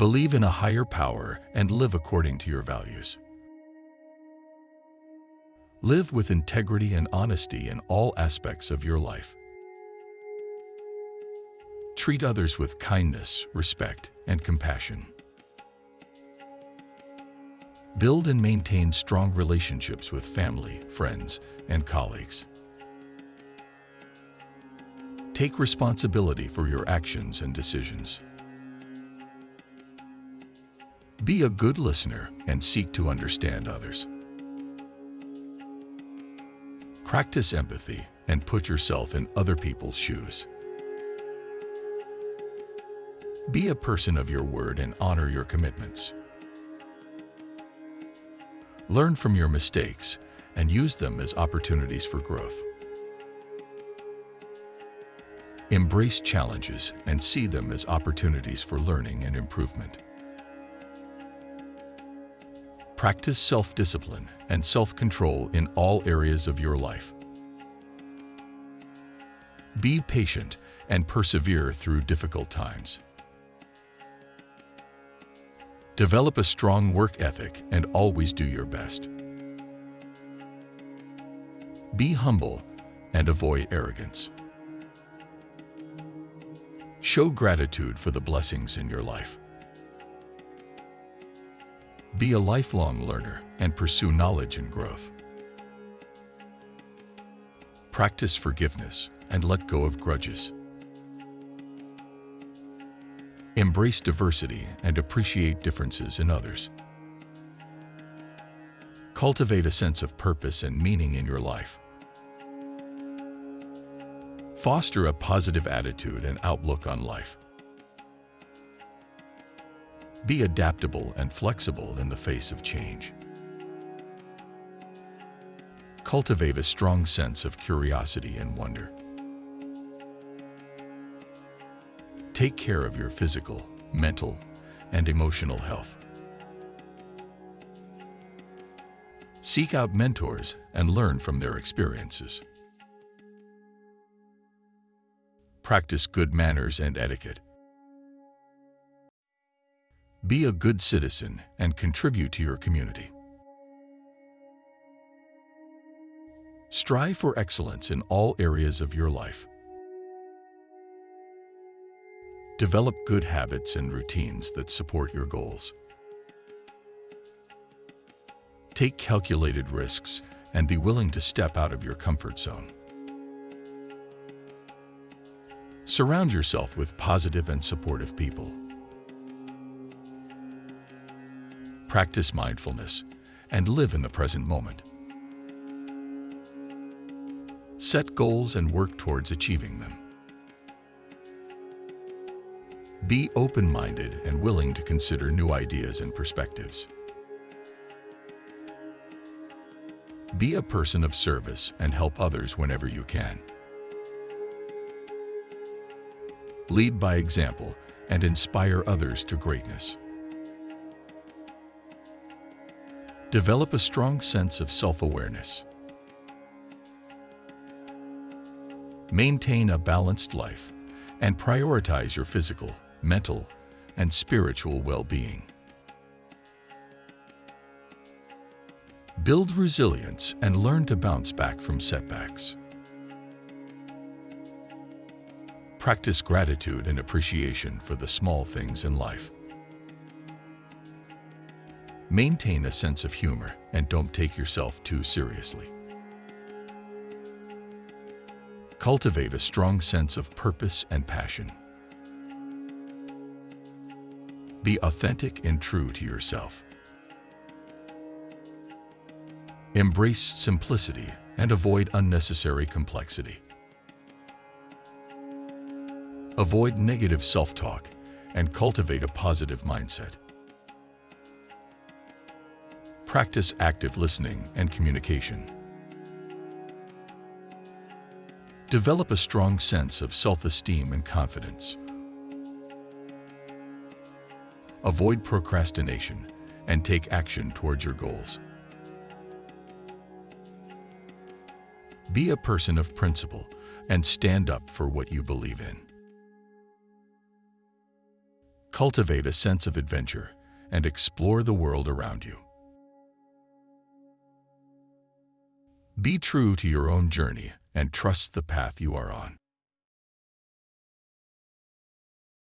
Believe in a higher power and live according to your values. Live with integrity and honesty in all aspects of your life. Treat others with kindness, respect, and compassion. Build and maintain strong relationships with family, friends, and colleagues. Take responsibility for your actions and decisions. Be a good listener and seek to understand others. Practice empathy and put yourself in other people's shoes. Be a person of your word and honor your commitments. Learn from your mistakes and use them as opportunities for growth. Embrace challenges and see them as opportunities for learning and improvement. Practice self-discipline and self-control in all areas of your life. Be patient and persevere through difficult times. Develop a strong work ethic and always do your best. Be humble and avoid arrogance. Show gratitude for the blessings in your life. Be a lifelong learner and pursue knowledge and growth. Practice forgiveness and let go of grudges. Embrace diversity and appreciate differences in others. Cultivate a sense of purpose and meaning in your life. Foster a positive attitude and outlook on life. Be adaptable and flexible in the face of change. Cultivate a strong sense of curiosity and wonder. Take care of your physical, mental, and emotional health. Seek out mentors and learn from their experiences. Practice good manners and etiquette. Be a good citizen and contribute to your community. Strive for excellence in all areas of your life. Develop good habits and routines that support your goals. Take calculated risks and be willing to step out of your comfort zone. Surround yourself with positive and supportive people. Practice mindfulness, and live in the present moment. Set goals and work towards achieving them. Be open-minded and willing to consider new ideas and perspectives. Be a person of service and help others whenever you can. Lead by example and inspire others to greatness. Develop a strong sense of self-awareness. Maintain a balanced life and prioritize your physical, mental, and spiritual well-being. Build resilience and learn to bounce back from setbacks. Practice gratitude and appreciation for the small things in life. Maintain a sense of humor and don't take yourself too seriously. Cultivate a strong sense of purpose and passion. Be authentic and true to yourself. Embrace simplicity and avoid unnecessary complexity. Avoid negative self-talk and cultivate a positive mindset. Practice active listening and communication. Develop a strong sense of self-esteem and confidence. Avoid procrastination and take action towards your goals. Be a person of principle and stand up for what you believe in. Cultivate a sense of adventure and explore the world around you. Be true to your own journey and trust the path you are on.